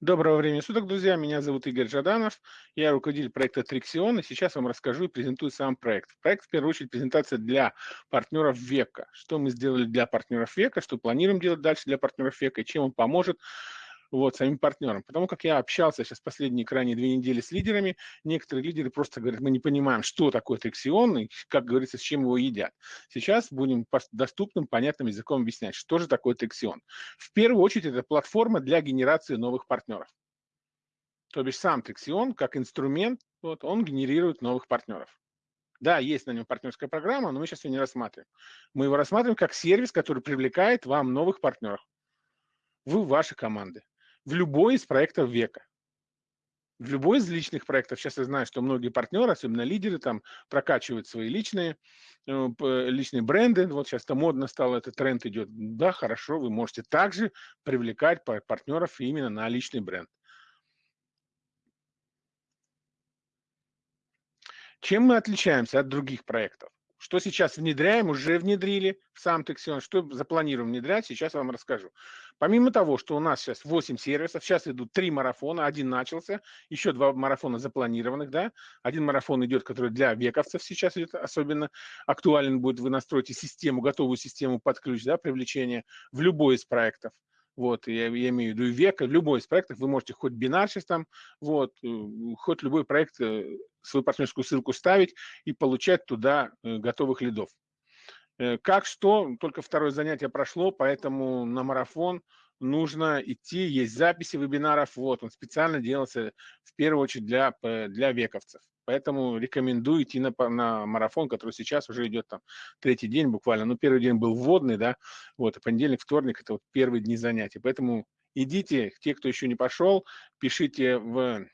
Доброго времени суток, друзья. Меня зовут Игорь Жаданов. Я руководитель проекта Триxion, и сейчас вам расскажу и презентую сам проект. Проект, в первую очередь, презентация для партнеров века. Что мы сделали для партнеров века, что планируем делать дальше для партнеров века, и чем он поможет вот, самим партнерам. Потому как я общался сейчас последние крайние две недели с лидерами, некоторые лидеры просто говорят, мы не понимаем, что такое триксион и, как говорится, с чем его едят. Сейчас будем доступным, понятным языком объяснять, что же такое триксион. В первую очередь, это платформа для генерации новых партнеров. То бишь сам триксион, как инструмент, вот, он генерирует новых партнеров. Да, есть на нем партнерская программа, но мы сейчас ее не рассматриваем. Мы его рассматриваем как сервис, который привлекает вам новых партнеров в ваши команды в любой из проектов века. В любой из личных проектов, сейчас я знаю, что многие партнеры, особенно лидеры, там прокачивают свои личные, э, личные бренды. Вот сейчас это модно стало, этот тренд идет. Да, хорошо, вы можете также привлекать партнеров именно на личный бренд. Чем мы отличаемся от других проектов? Что сейчас внедряем, уже внедрили в сам Тексион, что запланируем внедрять, сейчас вам расскажу. Помимо того, что у нас сейчас 8 сервисов, сейчас идут 3 марафона, один начался, еще два марафона запланированных, да, один марафон идет, который для вековцев сейчас идет, особенно актуален будет, вы настроите систему, готовую систему под ключ, да, привлечения в любой из проектов. Вот, я, я имею в виду века, любой из проектов, вы можете хоть бинар сейчас там, вот, э, хоть любой проект, э, свою партнерскую ссылку ставить и получать туда э, готовых лидов. Как что, только второе занятие прошло, поэтому на марафон нужно идти, есть записи вебинаров, вот, он специально делался в первую очередь для, для вековцев. Поэтому рекомендую идти на, на марафон, который сейчас уже идет там третий день буквально. Ну, первый день был вводный, да, вот, а понедельник, вторник – это вот первые дни занятий. Поэтому идите, те, кто еще не пошел, пишите в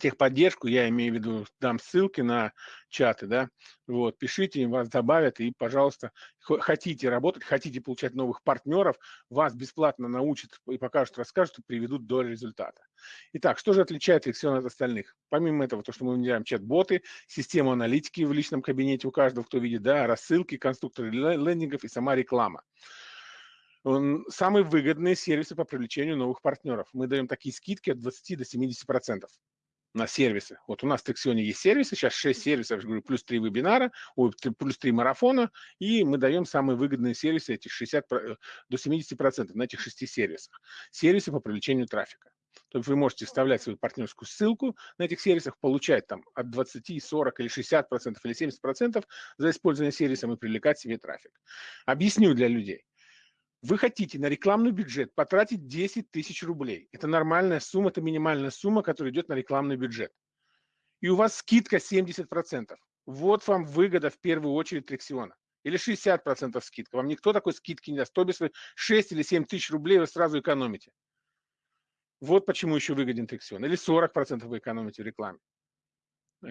техподдержку, я имею в виду, дам ссылки на чаты, да, вот, пишите, вас добавят, и, пожалуйста, хотите работать, хотите получать новых партнеров, вас бесплатно научат и покажут, расскажут, и приведут до результата. Итак, что же отличает Лексион от остальных? Помимо этого, то, что мы внедряем чат-боты, систему аналитики в личном кабинете у каждого, кто видит, да, рассылки, конструкторы лендингов и сама реклама самые выгодные сервисы по привлечению новых партнеров. Мы даем такие скидки от 20 до 70 процентов на сервисы. Вот у нас в Тексионе есть сервисы, сейчас 6 сервисов, говорю, плюс 3 вебинара, ой, плюс 3 марафона, и мы даем самые выгодные сервисы, этих 60, до 70% на этих 6 сервисах. Сервисы по привлечению трафика. То есть вы можете вставлять свою партнерскую ссылку на этих сервисах, получать там от 20, 40 или 60 процентов или 70 процентов за использование сервиса и привлекать себе трафик. Объясню для людей. Вы хотите на рекламный бюджет потратить 10 тысяч рублей. Это нормальная сумма, это минимальная сумма, которая идет на рекламный бюджет. И у вас скидка 70%. Вот вам выгода в первую очередь Трексиона. Или 60% скидка. Вам никто такой скидки не даст. То без 6 или 7 тысяч рублей вы сразу экономите. Вот почему еще выгоден Трексион. Или 40% вы экономите в рекламе.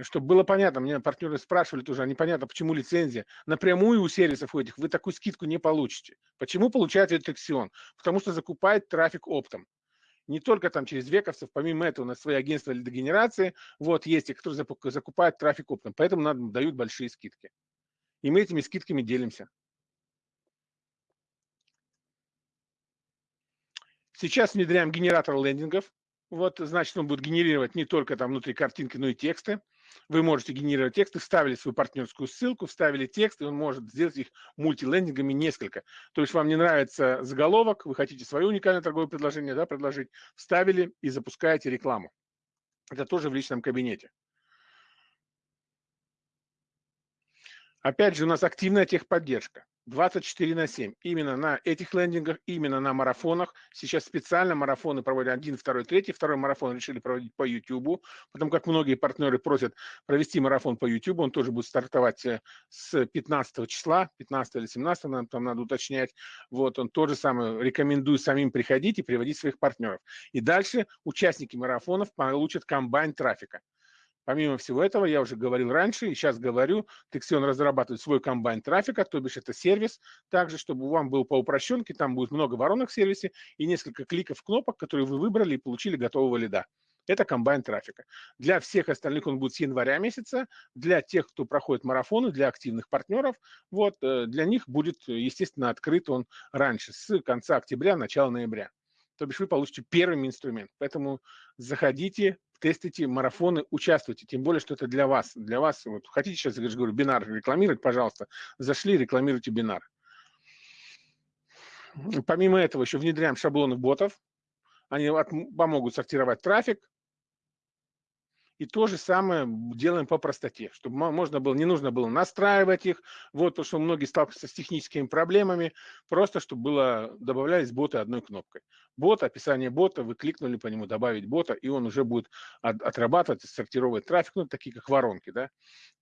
Чтобы было понятно, мне партнеры спрашивали тоже, а непонятно, почему лицензия. Напрямую у сервисов у этих вы такую скидку не получите. Почему получает редакцион? Потому что закупает трафик оптом. Не только там через вековцев, помимо этого у нас свои агентства лидогенерации, вот есть те, которые закупают трафик оптом, поэтому нам дают большие скидки. И мы этими скидками делимся. Сейчас внедряем генератор лендингов. Вот, значит, он будет генерировать не только там внутри картинки, но и тексты. Вы можете генерировать тексты, вставили свою партнерскую ссылку, вставили текст, и он может сделать их мультилендингами несколько. То есть вам не нравится заголовок, вы хотите свое уникальное торговое предложение да, предложить, вставили и запускаете рекламу. Это тоже в личном кабинете. Опять же, у нас активная техподдержка. 24 на 7. Именно на этих лендингах, именно на марафонах. Сейчас специально марафоны проводят один, второй, третий. Второй марафон решили проводить по YouTube, потому как многие партнеры просят провести марафон по YouTube. Он тоже будет стартовать э, с 15 числа, 15 или 17, нам там надо уточнять. Вот он тоже самое рекомендую самим приходить и приводить своих партнеров. И дальше участники марафонов получат комбайн трафика. Помимо всего этого, я уже говорил раньше и сейчас говорю, Texion разрабатывает свой комбайн трафика, то бишь это сервис, также, чтобы вам был по упрощенке, там будет много воронок в сервисе и несколько кликов кнопок, которые вы выбрали и получили готового лида. Это комбайн трафика. Для всех остальных он будет с января месяца, для тех, кто проходит марафоны, для активных партнеров, вот, э, для них будет, естественно, открыт он раньше, с конца октября, начала ноября. То бишь вы получите первый инструмент. Поэтому заходите, тестите марафоны, участвуйте. Тем более, что это для вас. Для вас, вот хотите сейчас, я говорю, бинар рекламировать, пожалуйста, зашли, рекламируйте бинар. Помимо этого еще внедряем шаблоны ботов. Они помогут сортировать трафик, и то же самое делаем по простоте, чтобы можно было, не нужно было настраивать их, вот, потому что многие сталкиваются с техническими проблемами, просто чтобы было, добавлялись боты одной кнопкой. Бот, описание бота, вы кликнули по нему, добавить бота, и он уже будет от, отрабатывать, сортировать трафик, ну, такие как воронки, да,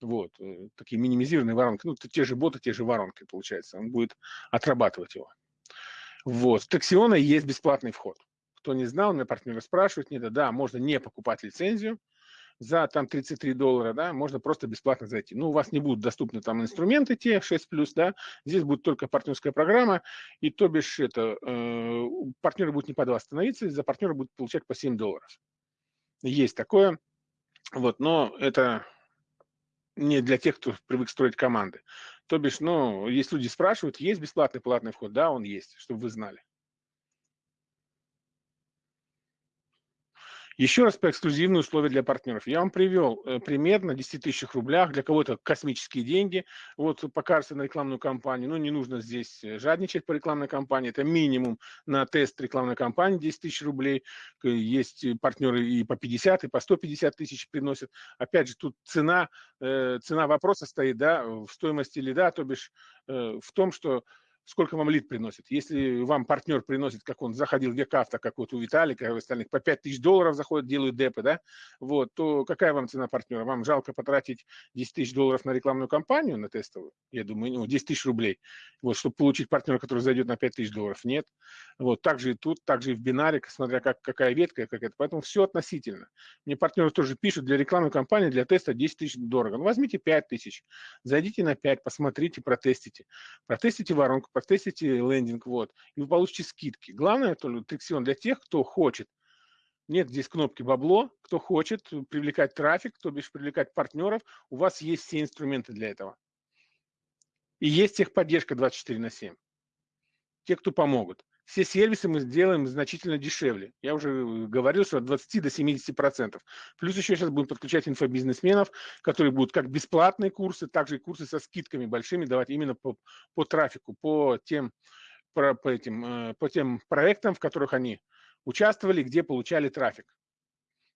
вот, э, такие минимизированные воронки, ну, те же боты, те же воронки, получается, он будет отрабатывать его. Вот, в Тексиона есть бесплатный вход. Кто не знал, меня партнеры спрашивают, нет, да, можно не покупать лицензию, за там 33 доллара, да, можно просто бесплатно зайти. Ну, у вас не будут доступны там инструменты те 6+, да, здесь будет только партнерская программа, и то бишь это, э, партнеры будут не по 2 становиться, за партнера будут получать по 7 долларов. Есть такое, вот, но это не для тех, кто привык строить команды. То бишь, ну, есть люди спрашивают, есть бесплатный платный вход? Да, он есть, чтобы вы знали. Еще раз по эксклюзивные условия для партнеров. Я вам привел э, пример на 10 тысячах рублях, для кого-то космические деньги. Вот покажется на рекламную кампанию, но не нужно здесь э, жадничать по рекламной кампании. Это минимум на тест рекламной кампании 10 тысяч рублей. Есть партнеры и по 50, и по 150 тысяч приносят. Опять же, тут цена, э, цена вопроса стоит да, в стоимости лида, то бишь в том, что сколько вам лид приносит. Если вам партнер приносит, как он заходил в Векавто, как вот у Виталика и остальных, по 5 тысяч долларов заходят, делают депы, да, вот, то какая вам цена партнера? Вам жалко потратить 10 тысяч долларов на рекламную кампанию, на тестовую? Я думаю, ну, 10 тысяч рублей, вот, чтобы получить партнера, который зайдет на 5 тысяч долларов. Нет. Вот, так же и тут, так же и в бинаре, смотря как, какая ветка, как это. Поэтому все относительно. Мне партнеры тоже пишут, для рекламной кампании, для теста 10 тысяч дорого. Ну, возьмите 5 тысяч, зайдите на 5, посмотрите, протестите. Протестите воронку, протестите лендинг, вот, и вы получите скидки. Главное, только триксион для тех, кто хочет. Нет здесь кнопки бабло. Кто хочет привлекать трафик, то бишь привлекать партнеров, у вас есть все инструменты для этого. И есть техподдержка 24 на 7. Те, кто помогут. Все сервисы мы сделаем значительно дешевле. Я уже говорил, что от 20 до 70 процентов. Плюс еще сейчас будем подключать инфобизнесменов, которые будут как бесплатные курсы, так же и курсы со скидками большими давать именно по, по трафику, по тем, по, по, этим, э, по тем проектам, в которых они участвовали, где получали трафик.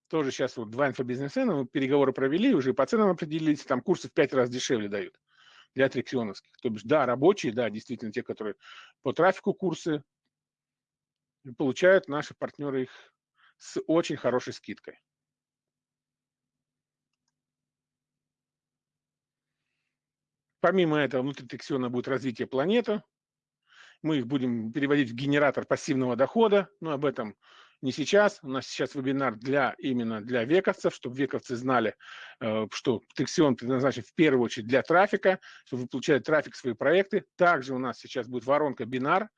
Тоже сейчас вот два инфобизнесмена, мы переговоры провели, уже по ценам определились, там курсы в пять раз дешевле дают для аттракционовских. То бишь, да, рабочие, да, действительно те, которые по трафику курсы, получают наши партнеры их с очень хорошей скидкой. Помимо этого, внутри Тексиона будет развитие планеты. Мы их будем переводить в генератор пассивного дохода, но об этом не сейчас. У нас сейчас вебинар для, именно для вековцев, чтобы вековцы знали, э, что Тексион предназначен в первую очередь для трафика, чтобы вы получали трафик в свои проекты. Также у нас сейчас будет воронка бинар,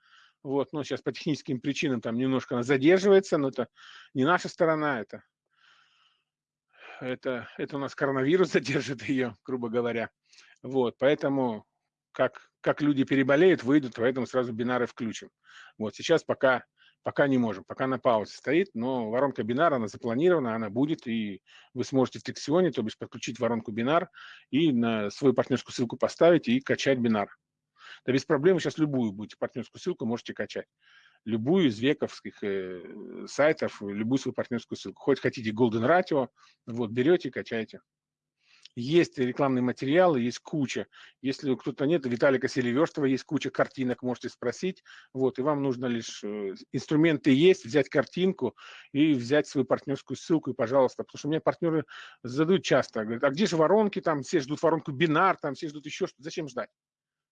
вот, но сейчас по техническим причинам там немножко она задерживается, но это не наша сторона, это, это, это у нас коронавирус задержит ее, грубо говоря. Вот, поэтому как, как люди переболеют, выйдут, поэтому сразу бинары включим. Вот сейчас пока, пока не можем, пока на паузе стоит, но воронка бинара, она запланирована, она будет, и вы сможете в Тексионе, то бишь подключить воронку бинар и на свою партнерскую ссылку поставить и качать бинар. Да без проблем сейчас любую будете партнерскую ссылку можете качать. Любую из вековских э, сайтов, любую свою партнерскую ссылку. Хоть хотите Golden Ratio, вот берете, качаете. Есть рекламные материалы, есть куча. Если кто-то нет, Виталика Селиверстова есть куча картинок, можете спросить. Вот, и вам нужно лишь э, инструменты есть, взять картинку и взять свою партнерскую ссылку, и пожалуйста. Потому что у меня партнеры задают часто, говорят, а где же воронки, там все ждут воронку бинар, там все ждут еще что-то. Зачем ждать?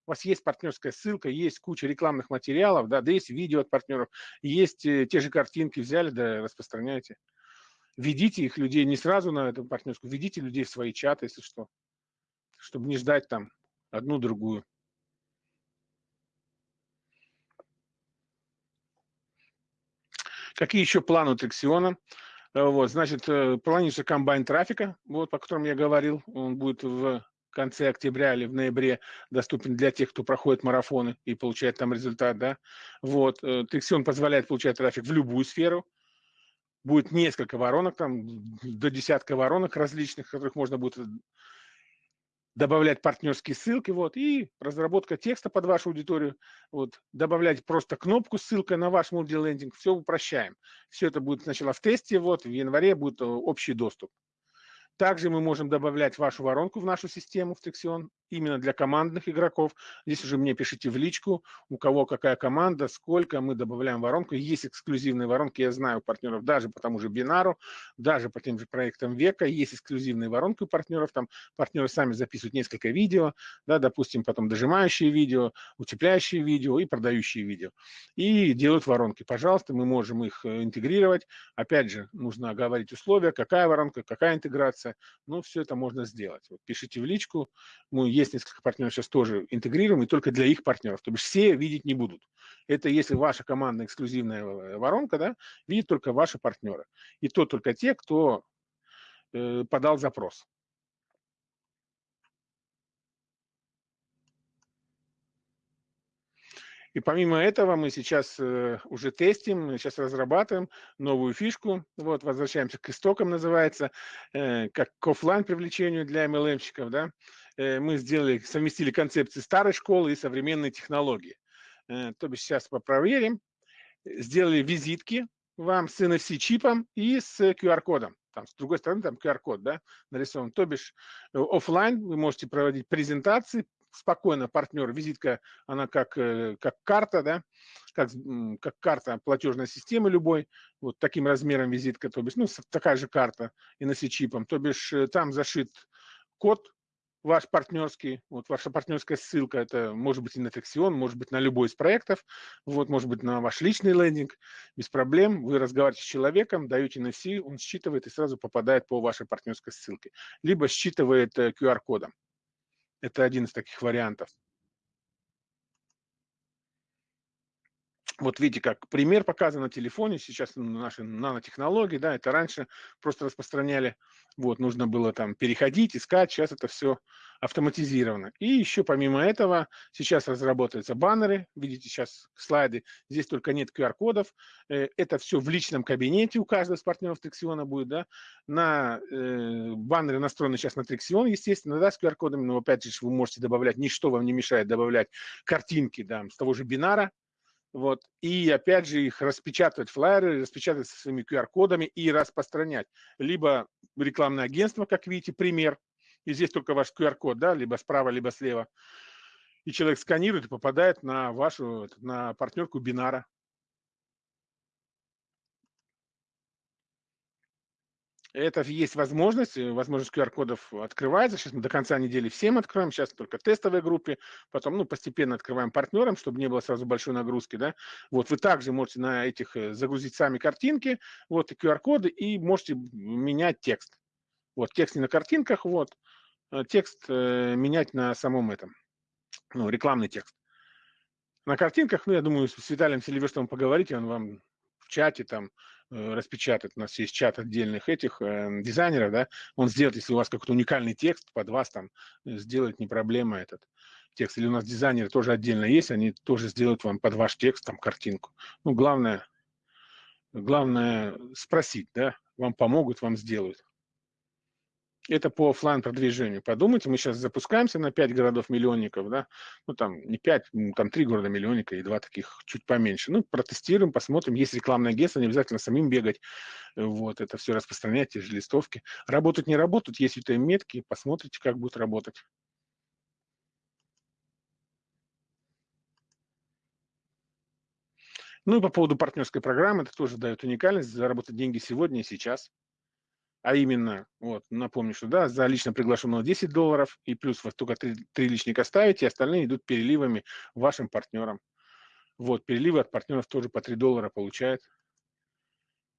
У вас есть партнерская ссылка, есть куча рекламных материалов, да, да есть видео от партнеров, есть э, те же картинки взяли, да распространяйте. Ведите их людей не сразу на эту партнерскую, ведите людей в свои чаты, если что, чтобы не ждать там одну-другую. Какие еще планы у Трексиона? Э, вот, значит, э, планируется комбайн трафика, вот, по которому я говорил, он будет в конце октября или в ноябре доступен для тех, кто проходит марафоны и получает там результат, да. Вот, Тексион позволяет получать трафик в любую сферу, будет несколько воронок, там до десятка воронок различных, которых можно будет добавлять партнерские ссылки, вот, и разработка текста под вашу аудиторию, вот, добавлять просто кнопку ссылка на ваш мультилендинг, все упрощаем. Все это будет сначала в тесте, вот, в январе будет э, общий доступ. Также мы можем добавлять вашу воронку в нашу систему, в Texion, именно для командных игроков. Здесь уже мне пишите в личку, у кого какая команда, сколько мы добавляем воронку. Есть эксклюзивные воронки, я знаю у партнеров даже по тому же Бинару, даже по тем же проектам Века. Есть эксклюзивные воронки у партнеров, там партнеры сами записывают несколько видео, да, допустим, потом дожимающие видео, утепляющие видео и продающие видео. И делают воронки. Пожалуйста, мы можем их э, интегрировать. Опять же, нужно оговорить условия, какая воронка, какая интеграция. Ну, все это можно сделать. Вот пишите в личку. Мы есть несколько партнеров сейчас тоже интегрируем, и только для их партнеров. То есть все видеть не будут. Это если ваша командная эксклюзивная э, воронка, да, видит только ваши партнеры. И то только те, кто э, подал запрос. И помимо этого мы сейчас э, уже тестим, мы сейчас разрабатываем новую фишку. Вот, возвращаемся к истокам, называется, э, как к офлайн привлечению для MLM-щиков. Да? Э, мы сделали, совместили концепции старой школы и современной технологии. Э, то бишь сейчас попроверим. Сделали визитки вам с NFC-чипом и с QR-кодом. Там, с другой стороны, там QR-код да, нарисован. То бишь э, офлайн вы можете проводить презентации, спокойно партнер, визитка, она как, э, как карта, да, как, как карта платежной системы любой, вот таким размером визитка, то бишь, ну, такая же карта и на чипом, то бишь э, там зашит код ваш партнерский, вот ваша партнерская ссылка, это может быть и на Тексион, может быть на любой из проектов, вот, может быть на ваш личный лендинг, без проблем, вы разговариваете с человеком, даете NFC, он считывает и сразу попадает по вашей партнерской ссылке, либо считывает QR-кодом. Э, это один из таких вариантов. Вот видите, как пример показан на телефоне, сейчас наши нанотехнологии, да, это раньше просто распространяли, вот, нужно было там переходить, искать, сейчас это все автоматизировано. И еще помимо этого сейчас разработаются баннеры, видите сейчас слайды, здесь только нет QR-кодов, э, это все в личном кабинете у каждого из партнеров Трексиона будет, да, на э, баннеры настроены сейчас на Трексион, естественно, да, с QR-кодами, но опять же вы можете добавлять, ничто вам не мешает добавлять картинки, да, с того же бинара, вот. И опять же их распечатывать флайеры, распечатать со своими QR-кодами и распространять. Либо рекламное агентство, как видите, пример. И здесь только ваш QR-код, да, либо справа, либо слева. И человек сканирует и попадает на вашу, на партнерку бинара. Это есть возможность, э, возможность QR-кодов открывается. Сейчас мы до конца недели всем откроем, сейчас только тестовой группе, потом ну, постепенно открываем партнерам, чтобы не было сразу большой нагрузки. Да? Вот вы также можете на этих э, загрузить сами картинки, вот и QR-коды, и можете менять текст. Вот текст не на картинках, вот э, текст э, менять на самом этом, ну, рекламный текст. На картинках, ну, я думаю, с Виталием Селиверстовым поговорите, он вам в чате там распечатать, у нас есть чат отдельных этих э, дизайнеров, да, он сделает, если у вас какой-то уникальный текст под вас там, э, сделать не проблема этот текст. Или у нас дизайнеры тоже отдельно есть, они тоже сделают вам под ваш текст там картинку. Ну, главное, главное спросить, да, вам помогут, вам сделают. Это по офлайн продвижению. Подумайте, мы сейчас запускаемся на 5 городов-миллионников, да, ну там не 5, там 3 города-миллионника и два таких чуть поменьше. Ну, протестируем, посмотрим. Есть рекламное агентство, не обязательно самим бегать, вот, это все распространять, те же листовки. Работают, не работают, есть это метки, посмотрите, как будет работать. Ну и по поводу партнерской программы, это тоже дает уникальность, заработать деньги сегодня и сейчас а именно, вот, напомню, что да, за лично приглашенного 10 долларов, и плюс вы только 3, 3 личника ставите, остальные идут переливами вашим партнерам. Вот, переливы от партнеров тоже по 3 доллара получают.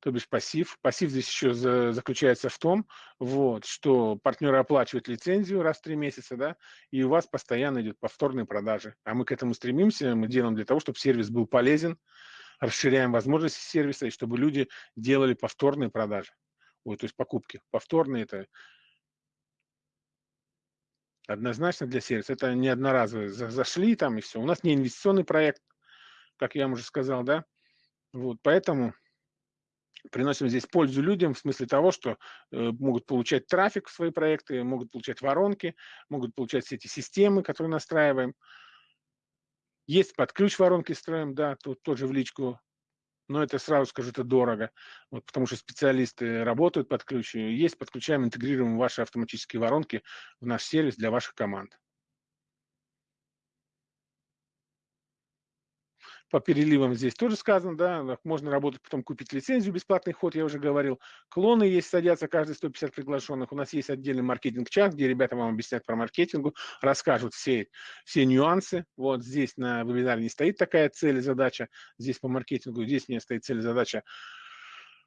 То бишь пассив. Пассив здесь еще за, заключается в том, вот, что партнеры оплачивают лицензию раз в 3 месяца, да, и у вас постоянно идет повторные продажи. А мы к этому стремимся, мы делаем для того, чтобы сервис был полезен, расширяем возможности сервиса, и чтобы люди делали повторные продажи ой, то есть покупки повторные, это Однозначно для сервиса. Это не одноразовые зашли там и все. У нас не инвестиционный проект, как я вам уже сказал, да. Вот, поэтому приносим здесь пользу людям в смысле того, что э, могут получать трафик в свои проекты, могут получать воронки, могут получать все эти системы, которые настраиваем. Есть под ключ воронки строим, да, тут тоже в личку, но это сразу скажу, это дорого, вот, потому что специалисты работают под ключ. Есть, подключаем, интегрируем ваши автоматические воронки в наш сервис для ваших команд. По переливам здесь тоже сказано, да, можно работать, потом купить лицензию, бесплатный ход, я уже говорил. Клоны есть, садятся каждые 150 приглашенных. У нас есть отдельный маркетинг-чат, где ребята вам объяснят про маркетингу, расскажут все, все нюансы. Вот здесь на вебинаре не стоит такая цель и задача, здесь по маркетингу, здесь не стоит цель и задача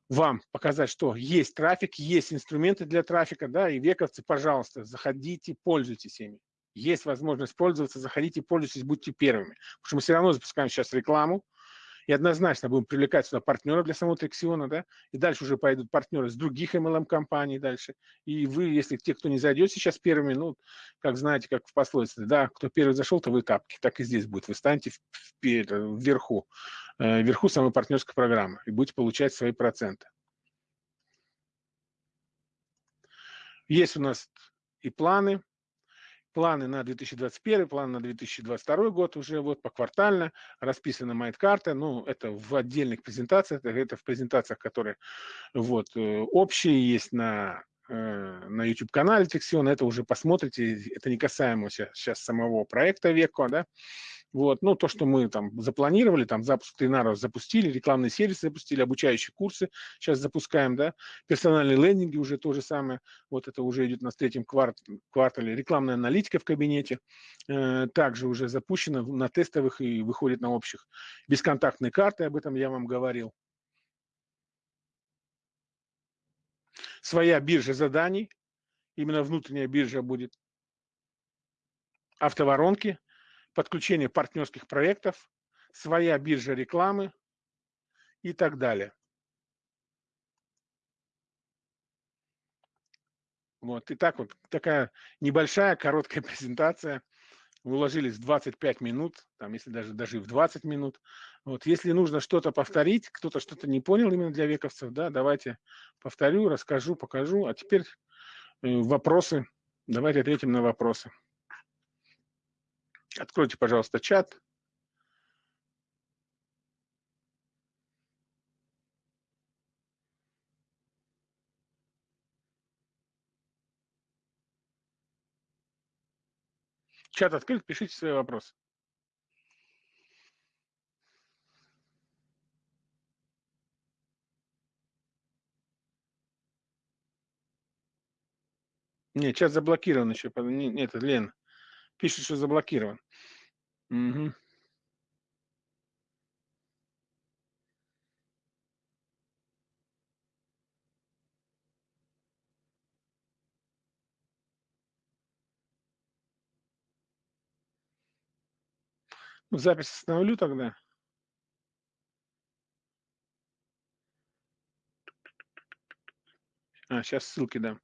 вам показать, что есть трафик, есть инструменты для трафика, да, и вековцы, пожалуйста, заходите, пользуйтесь ими есть возможность пользоваться, заходите, пользуйтесь, будьте первыми. Потому что мы все равно запускаем сейчас рекламу, и однозначно будем привлекать сюда партнеров для самого Трексиона, да, и дальше уже пойдут партнеры с других MLM-компаний дальше. И вы, если те, кто не зайдет сейчас первыми, ну, как знаете, как в пословице, да, кто первый зашел, то вы тапки, так и здесь будет. Вы станете вверху, э, вверху самой партнерской программы и будете получать свои проценты. Есть у нас и планы, планы на 2021, планы на 2022 год уже вот поквартально, расписана майт-карта, ну, это в отдельных презентациях, это, это в презентациях, которые вот э, общие есть на э, на YouTube-канале Тексион, это уже посмотрите, это не касаемо сейчас самого проекта Веко, да, вот, ну, то, что мы там запланировали, там запуск тренеров запустили, рекламные сервисы запустили, обучающие курсы сейчас запускаем, да, персональные лендинги уже то же самое, вот это уже идет на третьем кварт, квартале, рекламная аналитика в кабинете э, также уже запущена на тестовых и выходит на общих. Бесконтактные карты, об этом я вам говорил. Своя биржа заданий, именно внутренняя биржа будет. Автоворонки – подключение партнерских проектов, своя биржа рекламы и так далее. Вот, и так вот такая небольшая, короткая презентация. Уложились в 25 минут, там, если даже, даже в 20 минут. Вот, если нужно что-то повторить, кто-то что-то не понял именно для вековцев, да, давайте повторю, расскажу, покажу. А теперь э, вопросы. Давайте ответим на вопросы. Откройте, пожалуйста, чат. Чат открыт, пишите свои вопросы. Нет, чат заблокирован еще. Нет, Лен. Пишет, что заблокирован. Угу. Ну, запись остановлю тогда. А, сейчас ссылки дам.